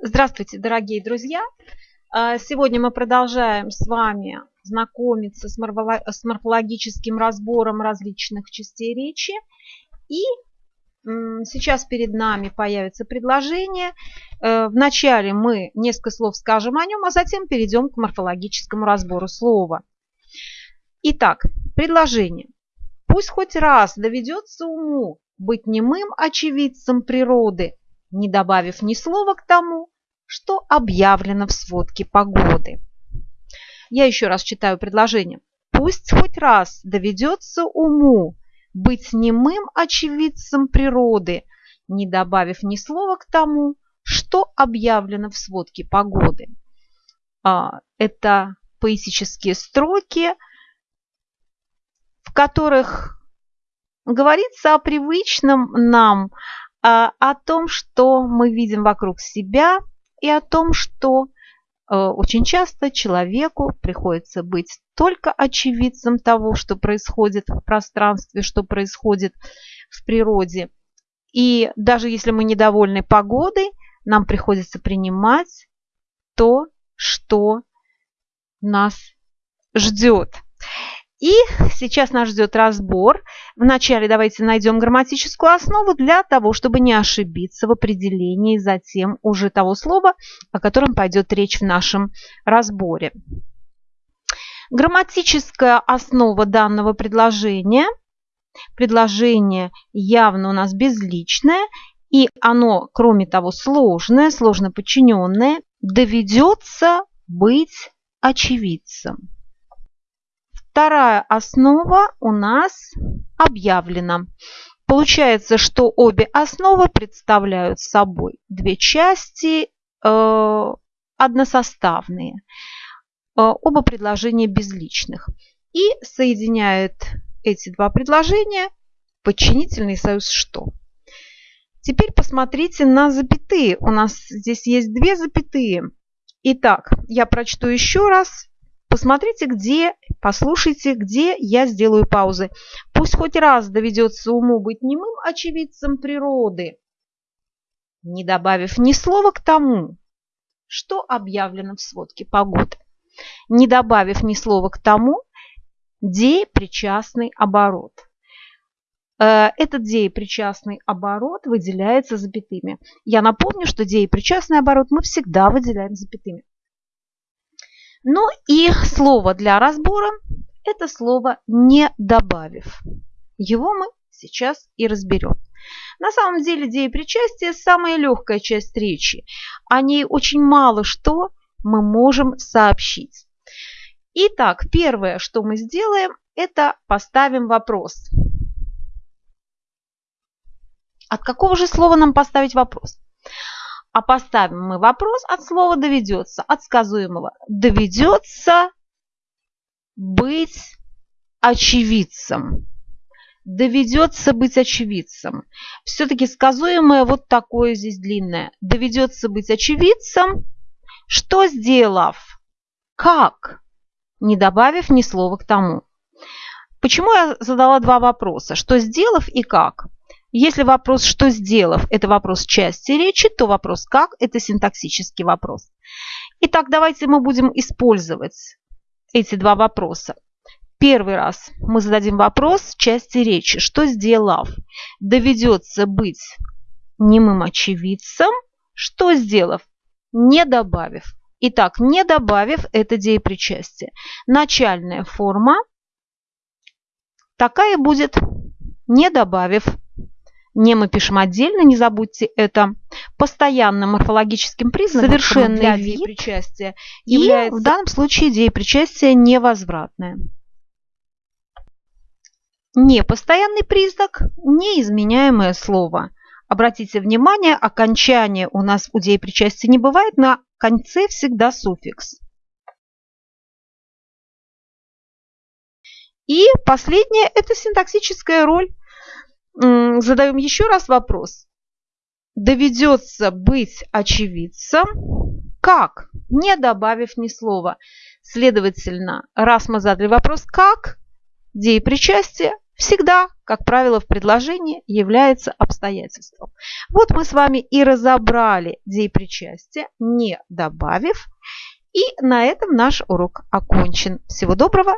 Здравствуйте, дорогие друзья! А, сегодня мы продолжаем с вами знакомиться с морфологическим разбором различных частей речи. И сейчас перед нами появится предложение. Э, вначале мы несколько слов скажем о нем, а затем перейдем к морфологическому разбору слова. Итак, предложение. Пусть хоть раз доведется уму быть немым очевидцем природы, не добавив ни слова к тому, что объявлено в сводке погоды. Я еще раз читаю предложение. Пусть хоть раз доведется уму быть немым очевидцем природы, не добавив ни слова к тому, что объявлено в сводке погоды. А, это поэтические строки, в которых говорится о привычном нам, о том, что мы видим вокруг себя, и о том, что э, очень часто человеку приходится быть только очевидцем того, что происходит в пространстве, что происходит в природе. И даже если мы недовольны погодой, нам приходится принимать то, что нас ждет. И сейчас нас ждет разбор. Вначале давайте найдем грамматическую основу для того, чтобы не ошибиться в определении затем уже того слова, о котором пойдет речь в нашем разборе. Грамматическая основа данного предложения. Предложение явно у нас безличное, и оно, кроме того, сложное, сложно подчиненное, доведется быть очевидцем. Вторая основа у нас объявлена. Получается, что обе основы представляют собой две части э, односоставные. Э, оба предложения безличных. И соединяет эти два предложения подчинительный союз «что». Теперь посмотрите на запятые. У нас здесь есть две запятые. Итак, я прочту еще раз Посмотрите, где, послушайте, где я сделаю паузы. Пусть хоть раз доведется уму быть немым очевидцем природы, не добавив ни слова к тому, что объявлено в сводке погоды, не добавив ни слова к тому, деепричастный оборот. Э, этот деепричастный оборот выделяется запятыми. Я напомню, что деепричастный оборот мы всегда выделяем запятыми. Ну и слово для разбора – это слово «не добавив». Его мы сейчас и разберем. На самом деле деепричастие – самая легкая часть речи. О ней очень мало что мы можем сообщить. Итак, первое, что мы сделаем, это поставим вопрос. От какого же слова нам поставить вопрос? А поставим мы вопрос от слова «доведется», от сказуемого. Доведется быть очевидцем. Доведется быть очевидцем. Все-таки сказуемое вот такое здесь длинное. Доведется быть очевидцем. Что сделав? Как? Не добавив ни слова к тому. Почему я задала два вопроса? Что сделав и как? Если вопрос «что сделав» – это вопрос части речи, то вопрос «как» – это синтаксический вопрос. Итак, давайте мы будем использовать эти два вопроса. Первый раз мы зададим вопрос части речи. Что сделав? Доведется быть немым очевидцем. Что сделав? Не добавив. Итак, не добавив – это деепричастие. Начальная форма такая будет, не добавив. Не мы пишем отдельно, не забудьте это. Постоянным морфологическим признаком совершенный вид причастия является... И в данном случае идея причастия невозвратная. Непостоянный признак – неизменяемое слово. Обратите внимание, окончание у нас у деепричастия не бывает, на конце всегда суффикс. И последнее – это синтаксическая роль задаем еще раз вопрос. Доведется быть очевидцем, как, не добавив ни слова. Следовательно, раз мы задали вопрос «как», деепричастие всегда, как правило, в предложении является обстоятельством. Вот мы с вами и разобрали деепричастие, не добавив. И на этом наш урок окончен. Всего доброго!